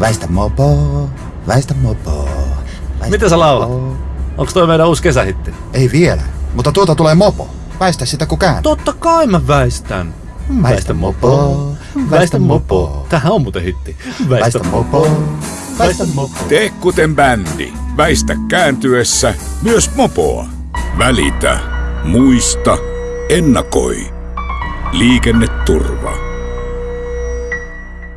Väistä mopo, väistä mopo. Väistä Mitä sä laulat? mopo. Onko toi meidän uusi kesähitti? Ei vielä, mutta tuota tulee mopo. Väistä sitä kun kään. Totta kai mä väistän. Väistä mopo, väistä mopo. Tähän on muuten hitti. Väistä mopo, väistä mopo. Tee kuten bändi. Väistä kääntyessä myös mopoa. Välitä. Muista. Ennakoi. Liikenneturva.